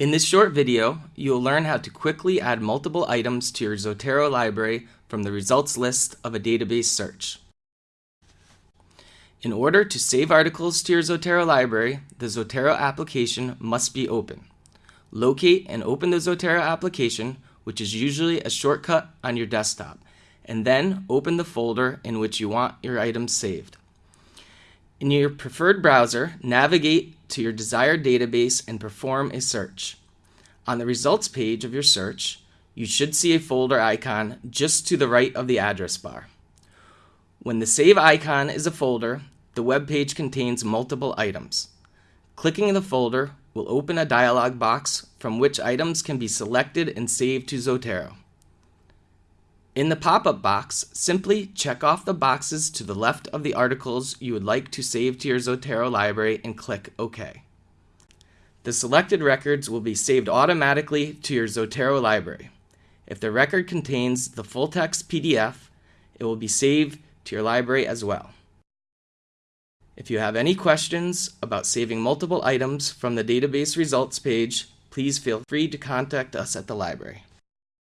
In this short video, you will learn how to quickly add multiple items to your Zotero library from the results list of a database search. In order to save articles to your Zotero library, the Zotero application must be open. Locate and open the Zotero application, which is usually a shortcut on your desktop, and then open the folder in which you want your items saved. In your preferred browser, navigate to your desired database and perform a search. On the results page of your search, you should see a folder icon just to the right of the address bar. When the Save icon is a folder, the web page contains multiple items. Clicking the folder will open a dialog box from which items can be selected and saved to Zotero. In the pop-up box, simply check off the boxes to the left of the articles you would like to save to your Zotero library and click OK. The selected records will be saved automatically to your Zotero library. If the record contains the full-text PDF, it will be saved to your library as well. If you have any questions about saving multiple items from the database results page, please feel free to contact us at the library.